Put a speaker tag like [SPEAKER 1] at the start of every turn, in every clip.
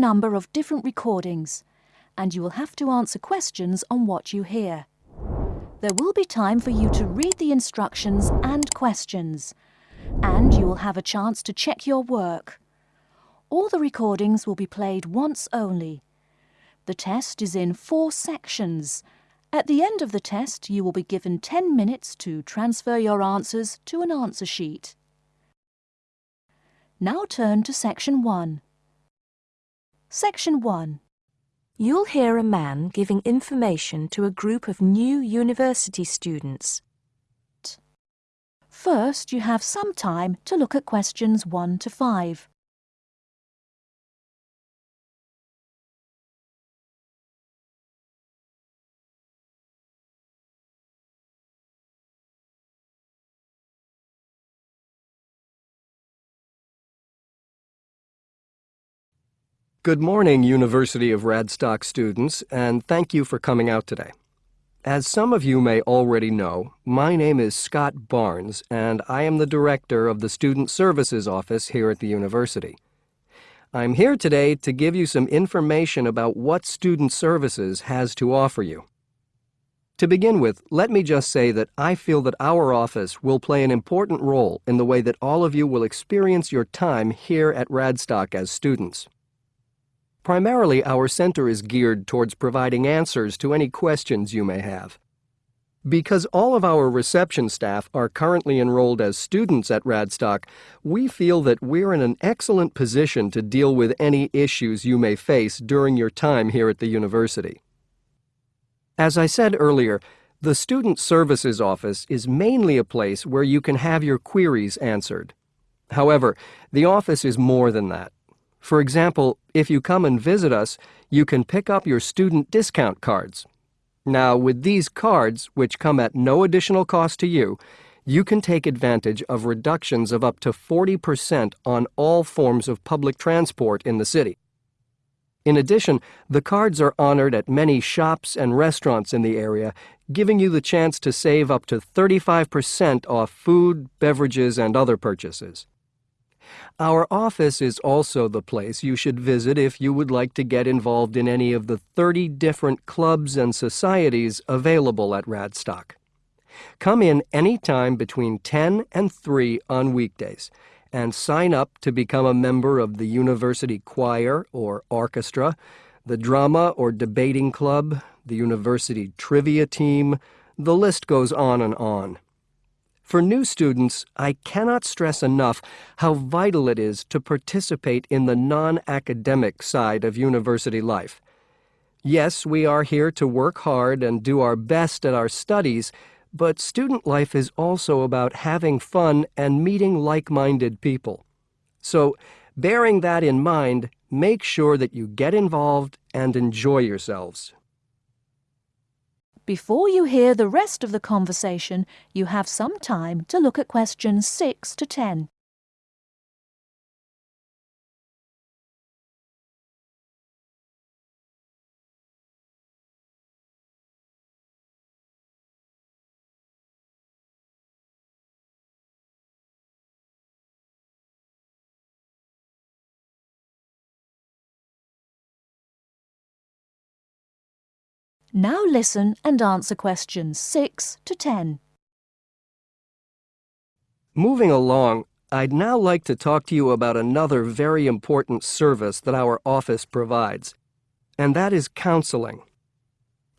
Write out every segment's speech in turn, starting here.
[SPEAKER 1] number of different recordings and you will have to answer questions on what you hear. There will be time for you to read the instructions and questions, and you will have a chance to check your work. All the recordings will be played once only. The test is in four sections. At the end of the test, you will be given 10 minutes to transfer your answers to an answer sheet. Now turn to Section 1. Section 1.
[SPEAKER 2] You'll hear a man giving information to a group of new university students.
[SPEAKER 1] First, you have some time to look at questions 1 to 5.
[SPEAKER 3] Good morning, University of Radstock students, and thank you for coming out today. As some of you may already know, my name is Scott Barnes, and I am the director of the Student Services Office here at the university. I'm here today to give you some information about what Student Services has to offer you. To begin with, let me just say that I feel that our office will play an important role in the way that all of you will experience your time here at Radstock as students. Primarily, our center is geared towards providing answers to any questions you may have. Because all of our reception staff are currently enrolled as students at Radstock, we feel that we're in an excellent position to deal with any issues you may face during your time here at the university. As I said earlier, the Student Services Office is mainly a place where you can have your queries answered. However, the office is more than that. For example, if you come and visit us, you can pick up your student discount cards. Now, with these cards, which come at no additional cost to you, you can take advantage of reductions of up to 40% on all forms of public transport in the city. In addition, the cards are honored at many shops and restaurants in the area, giving you the chance to save up to 35% off food, beverages, and other purchases. Our office is also the place you should visit if you would like to get involved in any of the 30 different clubs and societies available at Radstock. Come in any time between 10 and 3 on weekdays and sign up to become a member of the university choir or orchestra, the drama or debating club, the university trivia team, the list goes on and on. For new students, I cannot stress enough how vital it is to participate in the non-academic side of university life. Yes, we are here to work hard and do our best at our studies, but student life is also about having fun and meeting like-minded people. So, bearing that in mind, make sure that you get involved and enjoy yourselves.
[SPEAKER 1] Before you hear the rest of the conversation, you have some time to look at questions 6 to 10. Now listen and answer questions 6 to 10.
[SPEAKER 3] Moving along, I'd now like to talk to you about another very important service that our office provides, and that is counseling.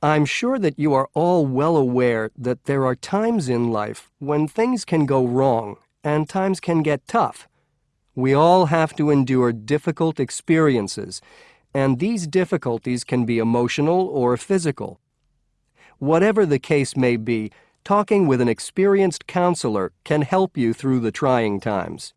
[SPEAKER 3] I'm sure that you are all well aware that there are times in life when things can go wrong and times can get tough. We all have to endure difficult experiences, and these difficulties can be emotional or physical. Whatever the case may be, talking with an experienced counselor can help you through the trying times.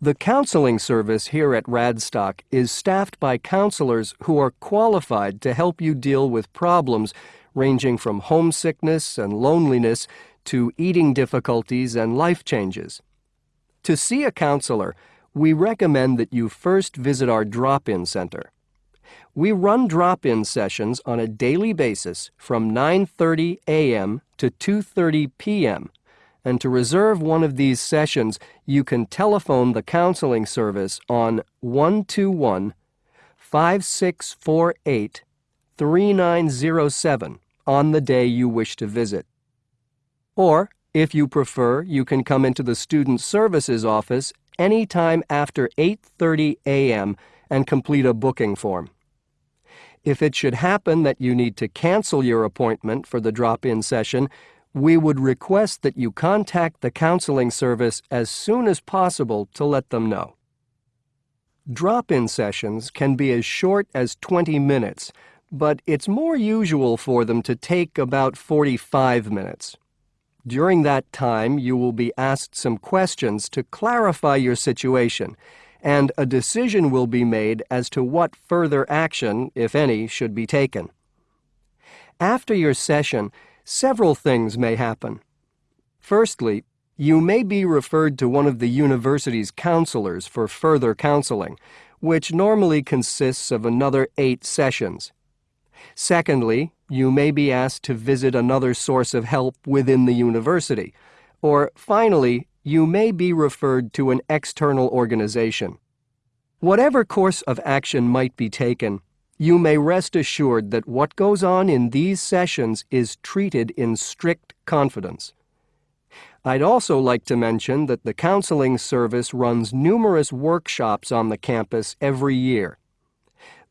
[SPEAKER 3] The counseling service here at Radstock is staffed by counselors who are qualified to help you deal with problems ranging from homesickness and loneliness to eating difficulties and life changes. To see a counselor, we recommend that you first visit our drop-in center. We run drop-in sessions on a daily basis from 9.30 a.m. to 2.30 p.m., and to reserve one of these sessions, you can telephone the counseling service on 121 5648 3907 on the day you wish to visit. Or, if you prefer, you can come into the Student Services office anytime after 8:30 a.m. and complete a booking form. If it should happen that you need to cancel your appointment for the drop-in session, we would request that you contact the counseling service as soon as possible to let them know. Drop-in sessions can be as short as 20 minutes, but it's more usual for them to take about 45 minutes. During that time, you will be asked some questions to clarify your situation, and a decision will be made as to what further action, if any, should be taken. After your session, several things may happen. Firstly, you may be referred to one of the university's counselors for further counseling, which normally consists of another eight sessions. Secondly, you may be asked to visit another source of help within the university. Or finally, you may be referred to an external organization. Whatever course of action might be taken, you may rest assured that what goes on in these sessions is treated in strict confidence. I'd also like to mention that the counseling service runs numerous workshops on the campus every year.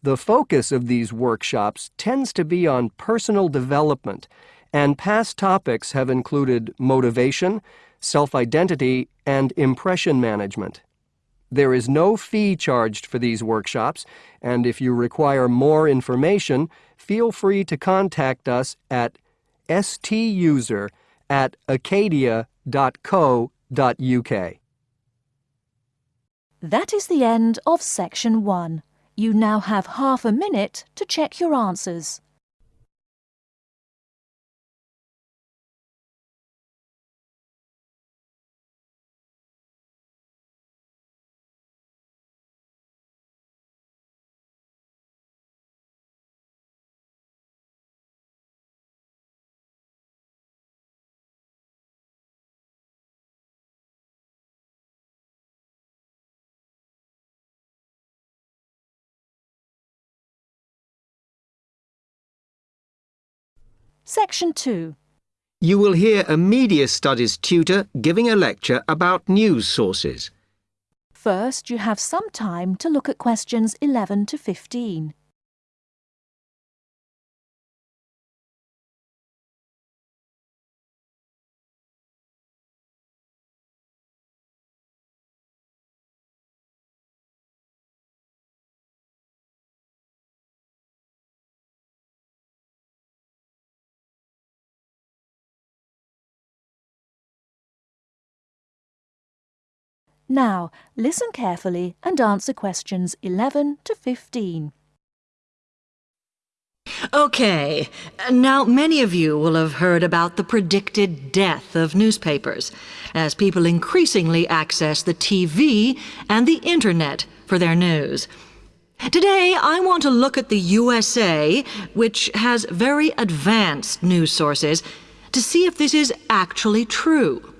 [SPEAKER 3] The focus of these workshops tends to be on personal development, and past topics have included motivation, self-identity, and impression management. There is no fee charged for these workshops, and if you require more information, feel free to contact us at stuser at acadia.co.uk.
[SPEAKER 1] That is the end of section one. You now have half a minute to check your answers. Section 2.
[SPEAKER 4] You will hear a media studies tutor giving a lecture about news sources.
[SPEAKER 1] First, you have some time to look at questions 11 to 15. Now, listen carefully and answer questions 11 to 15.
[SPEAKER 5] Okay, now many of you will have heard about the predicted death of newspapers as people increasingly access the TV and the internet for their news. Today, I want to look at the USA, which has very advanced news sources, to see if this is actually true.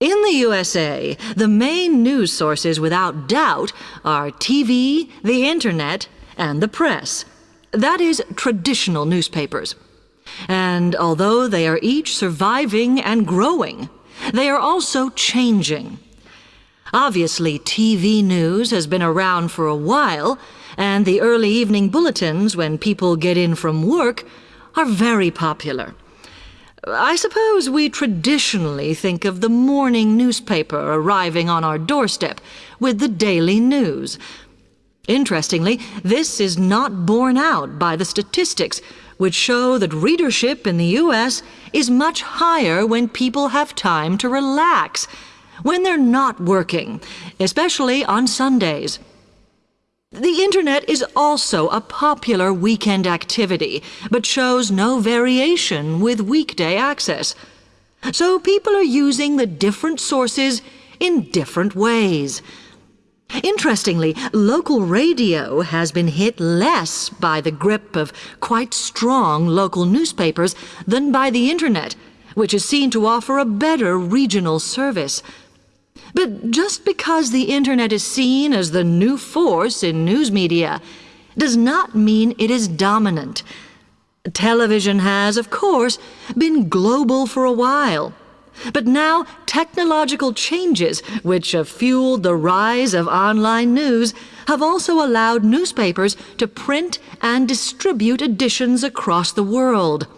[SPEAKER 5] In the USA, the main news sources without doubt are TV, the Internet, and the press. That is, traditional newspapers. And although they are each surviving and growing, they are also changing. Obviously, TV news has been around for a while, and the early evening bulletins when people get in from work are very popular. I suppose we traditionally think of the morning newspaper arriving on our doorstep with the daily news. Interestingly, this is not borne out by the statistics, which show that readership in the U.S. is much higher when people have time to relax, when they're not working, especially on Sundays. The Internet is also a popular weekend activity, but shows no variation with weekday access. So people are using the different sources in different ways. Interestingly, local radio has been hit less by the grip of quite strong local newspapers than by the Internet, which is seen to offer a better regional service. But just because the Internet is seen as the new force in news media does not mean it is dominant. Television has, of course, been global for a while. But now technological changes, which have fueled the rise of online news, have also allowed newspapers to print and distribute editions across the world.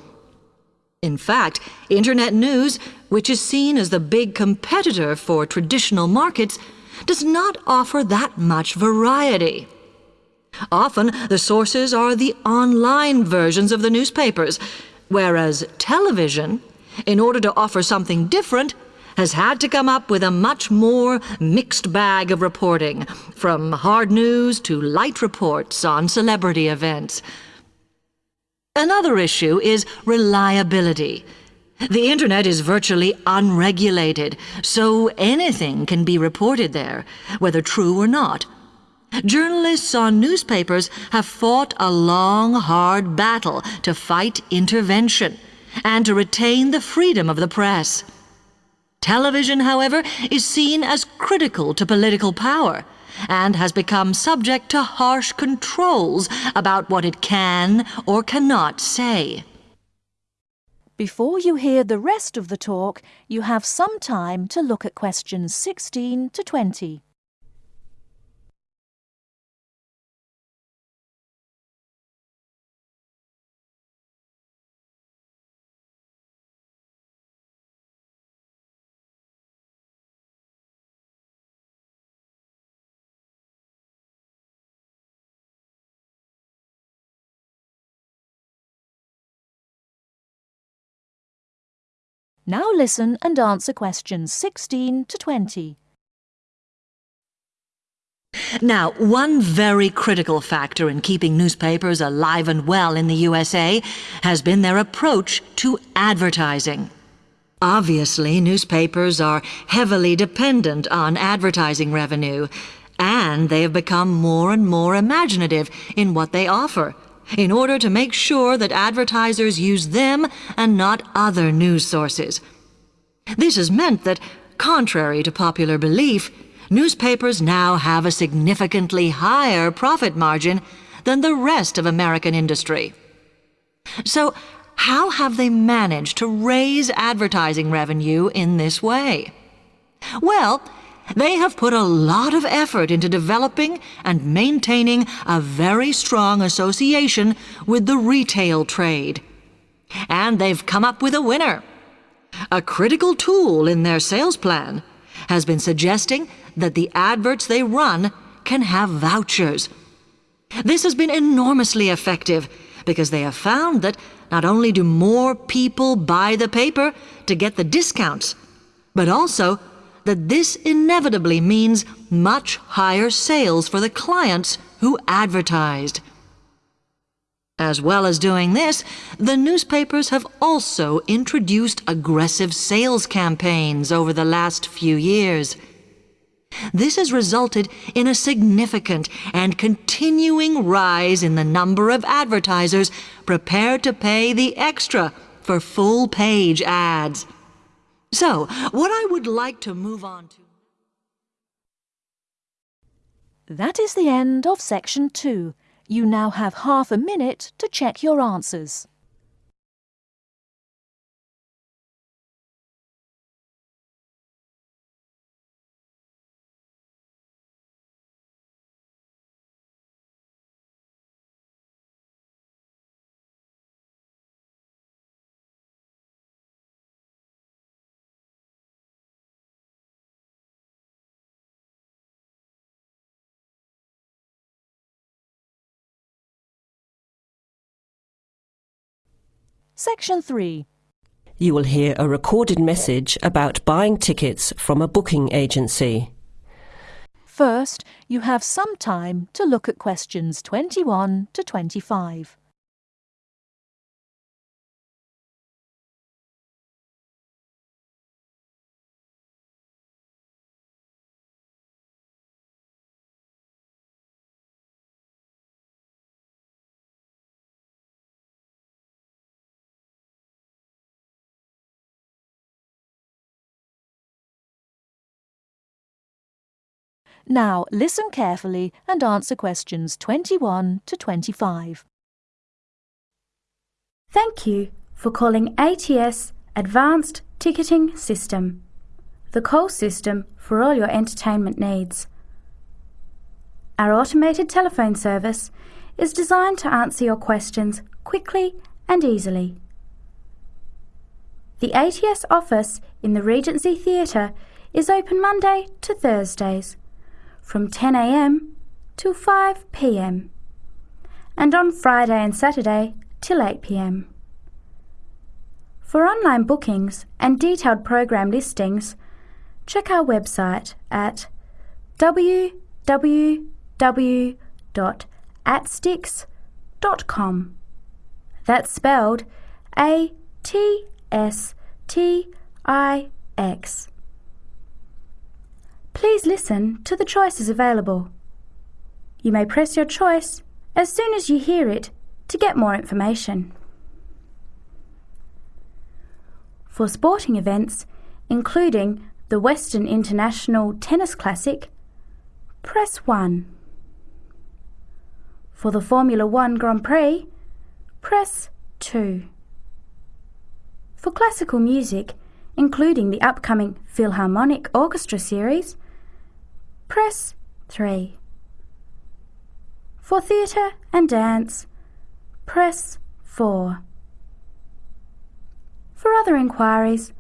[SPEAKER 5] In fact, Internet news, which is seen as the big competitor for traditional markets, does not offer that much variety. Often, the sources are the online versions of the newspapers, whereas television, in order to offer something different, has had to come up with a much more mixed bag of reporting, from hard news to light reports on celebrity events. Another issue is reliability. The Internet is virtually unregulated, so anything can be reported there, whether true or not. Journalists on newspapers have fought a long, hard battle to fight intervention and to retain the freedom of the press. Television, however, is seen as critical to political power and has become subject to harsh controls about what it can or cannot say.
[SPEAKER 1] Before you hear the rest of the talk, you have some time to look at questions 16 to 20. Now listen and answer questions 16 to 20.
[SPEAKER 5] Now, one very critical factor in keeping newspapers alive and well in the USA has been their approach to advertising. Obviously, newspapers are heavily dependent on advertising revenue, and they have become more and more imaginative in what they offer in order to make sure that advertisers use them and not other news sources. This has meant that, contrary to popular belief, newspapers now have a significantly higher profit margin than the rest of American industry. So, how have they managed to raise advertising revenue in this way? Well, they have put a lot of effort into developing and maintaining a very strong association with the retail trade. And they've come up with a winner. A critical tool in their sales plan has been suggesting that the adverts they run can have vouchers. This has been enormously effective because they have found that not only do more people buy the paper to get the discounts, but also that this inevitably means much higher sales for the clients who advertised. As well as doing this, the newspapers have also introduced aggressive sales campaigns over the last few years. This has resulted in a significant and continuing rise in the number of advertisers prepared to pay the extra for full page ads. So, what I would like to move on to.
[SPEAKER 1] That is the end of section 2. You now have half a minute to check your answers. Section 3.
[SPEAKER 6] You will hear a recorded message about buying tickets from a booking agency.
[SPEAKER 1] First, you have some time to look at questions 21 to 25. Now listen carefully and answer questions 21 to 25.
[SPEAKER 7] Thank you for calling ATS Advanced Ticketing System, the call system for all your entertainment needs. Our automated telephone service is designed to answer your questions quickly and easily. The ATS office in the Regency Theatre is open Monday to Thursdays from 10am till 5pm and on Friday and Saturday till 8pm. For online bookings and detailed program listings, check our website at www.atstix.com. That's spelled A T S T I X. Please listen to the choices available. You may press your choice as soon as you hear it to get more information. For sporting events, including the Western International Tennis Classic, press 1. For the Formula One Grand Prix, press 2. For classical music, including the upcoming Philharmonic Orchestra series, press 3. For theatre and dance, press 4. For other inquiries,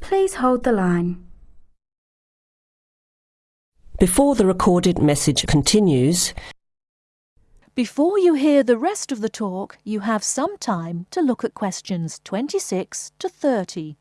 [SPEAKER 7] please hold the line.
[SPEAKER 6] Before the recorded message continues,
[SPEAKER 1] Before you hear the rest of the talk, you have some time to look at questions 26 to 30.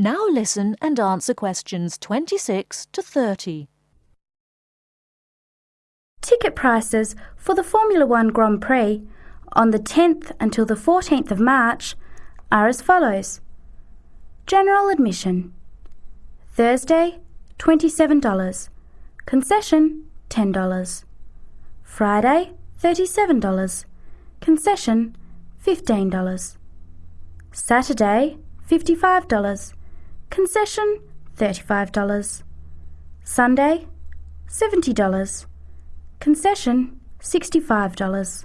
[SPEAKER 1] Now listen and answer questions 26 to 30.
[SPEAKER 7] Ticket prices for the Formula One Grand Prix on the 10th until the 14th of March are as follows. General admission Thursday $27, concession $10. Friday $37, concession $15. Saturday $55, concession $35. Sunday $70, concession $65.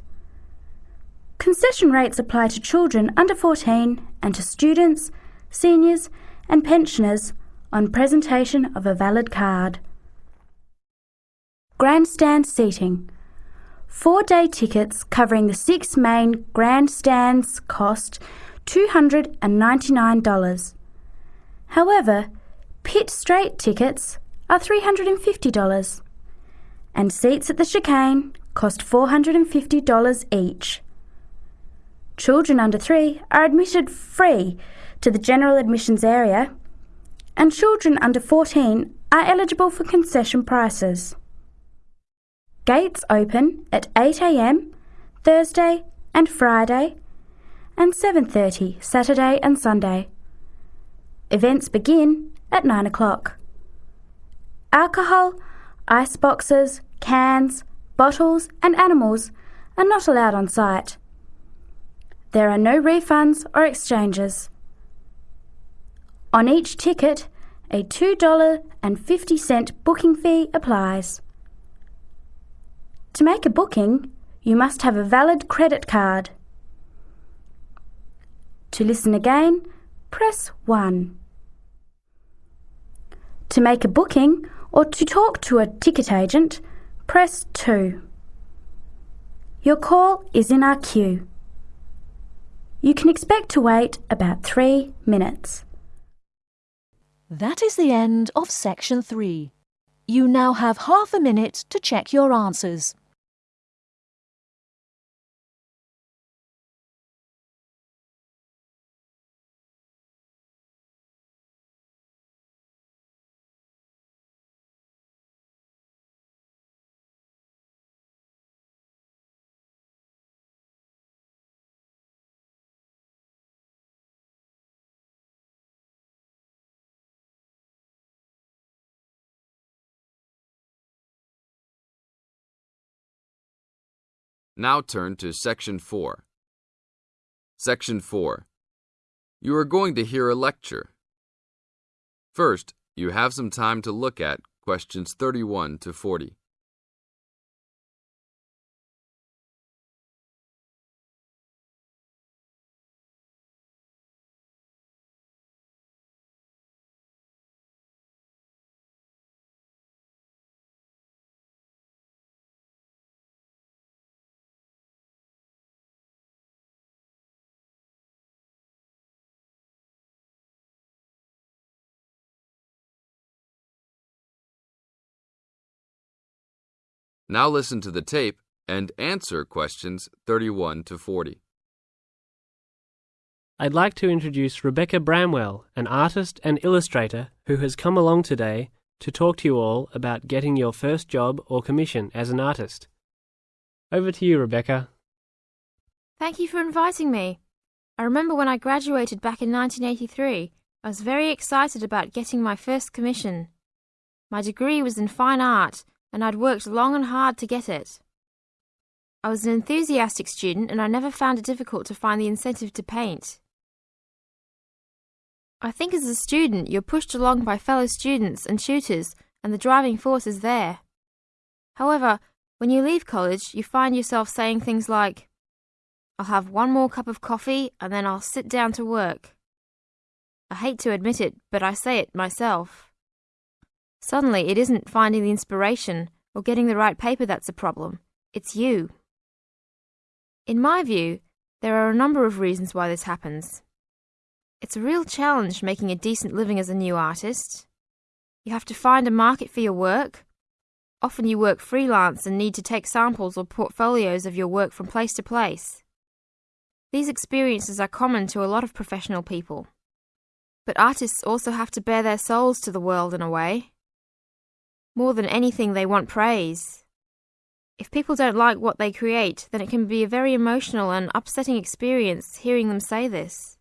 [SPEAKER 7] Concession rates apply to children under 14 and to students, seniors, and pensioners on presentation of a valid card. Grandstand seating. Four day tickets covering the six main grandstands cost $299. However, pit straight tickets are $350 and seats at the chicane cost $450 each. Children under three are admitted free to the general admissions area, and children under 14 are eligible for concession prices. Gates open at 8am Thursday and Friday and 7:30 Saturday and Sunday. Events begin at 9 o'clock. Alcohol, ice boxes, cans, bottles, and animals are not allowed on site. There are no refunds or exchanges. On each ticket, a $2.50 booking fee applies. To make a booking, you must have a valid credit card. To listen again, press 1. To make a booking or to talk to a ticket agent, press 2. Your call is in our queue. You can expect to wait about three minutes.
[SPEAKER 1] That is the end of section 3. You now have half a minute to check your answers.
[SPEAKER 8] Now turn to Section 4. Section 4. You are going to hear a lecture. First, you have some time to look at questions 31 to 40. Now listen to the tape and answer questions 31 to 40.
[SPEAKER 9] I'd like to introduce Rebecca Bramwell, an artist and illustrator who has come along today to talk to you all about getting your first job or commission as an artist. Over to you, Rebecca.
[SPEAKER 10] Thank you for inviting me. I remember when I graduated back in 1983, I was very excited about getting my first commission. My degree was in fine art, and I'd worked long and hard to get it. I was an enthusiastic student and I never found it difficult to find the incentive to paint. I think as a student you're pushed along by fellow students and tutors and the driving force is there. However, when you leave college you find yourself saying things like, I'll have one more cup of coffee and then I'll sit down to work. I hate to admit it, but I say it myself. Suddenly it isn't finding the inspiration or getting the right paper that's a problem, it's you. In my view, there are a number of reasons why this happens. It's a real challenge making a decent living as a new artist. You have to find a market for your work. Often you work freelance and need to take samples or portfolios of your work from place to place. These experiences are common to a lot of professional people. But artists also have to bare their souls to the world in a way. More than anything, they want praise. If people don't like what they create, then it can be a very emotional and upsetting experience hearing them say this.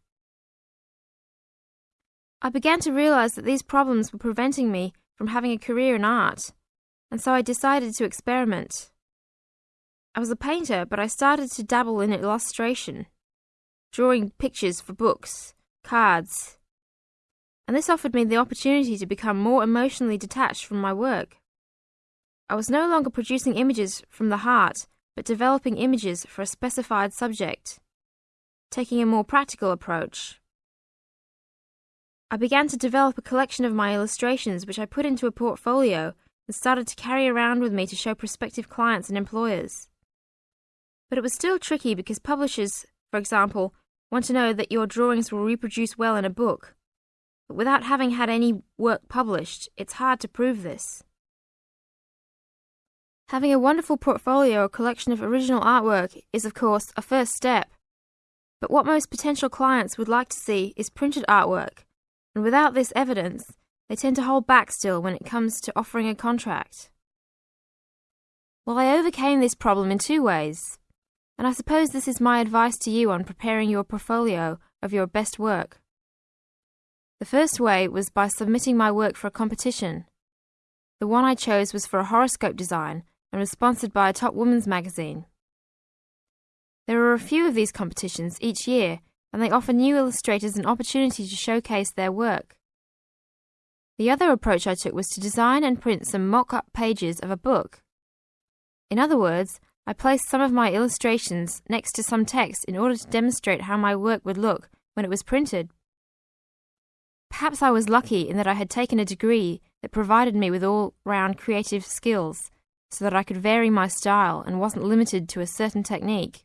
[SPEAKER 10] I began to realize that these problems were preventing me from having a career in art, and so I decided to experiment. I was a painter, but I started to dabble in illustration, drawing pictures for books, cards, and this offered me the opportunity to become more emotionally detached from my work. I was no longer producing images from the heart, but developing images for a specified subject, taking a more practical approach. I began to develop a collection of my illustrations which I put into a portfolio and started to carry around with me to show prospective clients and employers. But it was still tricky because publishers, for example, want to know that your drawings will reproduce well in a book. But without having had any work published, it's hard to prove this. Having a wonderful portfolio or collection of original artwork is, of course, a first step. But what most potential clients would like to see is printed artwork, and without this evidence, they tend to hold back still when it comes to offering a contract. Well, I overcame this problem in two ways, and I suppose this is my advice to you on preparing your portfolio of your best work. The first way was by submitting my work for a competition. The one I chose was for a horoscope design and was sponsored by a top women's magazine. There are a few of these competitions each year, and they offer new illustrators an opportunity to showcase their work. The other approach I took was to design and print some mock-up pages of a book. In other words, I placed some of my illustrations next to some text in order to demonstrate how my work would look when it was printed. Perhaps I was lucky in that I had taken a degree that provided me with all-round creative skills, so that I could vary my style and wasn't limited to a certain technique.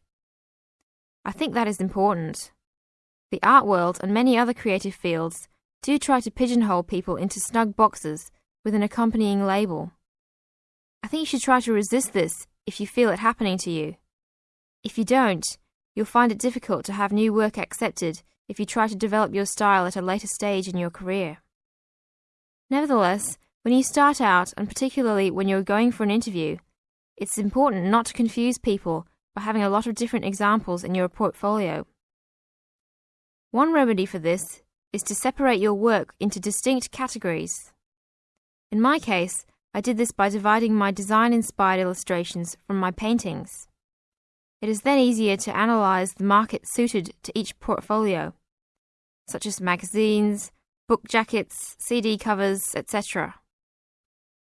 [SPEAKER 10] I think that is important. The art world and many other creative fields do try to pigeonhole people into snug boxes with an accompanying label. I think you should try to resist this if you feel it happening to you. If you don't, you'll find it difficult to have new work accepted if you try to develop your style at a later stage in your career. Nevertheless, when you start out, and particularly when you're going for an interview, it's important not to confuse people by having a lot of different examples in your portfolio. One remedy for this is to separate your work into distinct categories. In my case, I did this by dividing my design-inspired illustrations from my paintings. It is then easier to analyse the market suited to each portfolio, such as magazines, book jackets, CD covers, etc.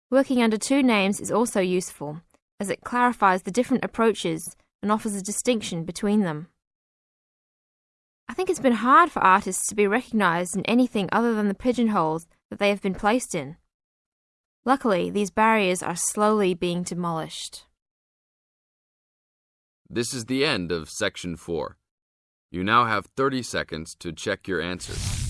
[SPEAKER 10] Working under two names is also useful, as it clarifies the different approaches and offers a distinction between them. I think it's been hard for artists to be recognised in anything other than the pigeonholes that they have been placed in. Luckily, these barriers are slowly being demolished.
[SPEAKER 8] This is the end of section 4. You now have 30 seconds to check your answers.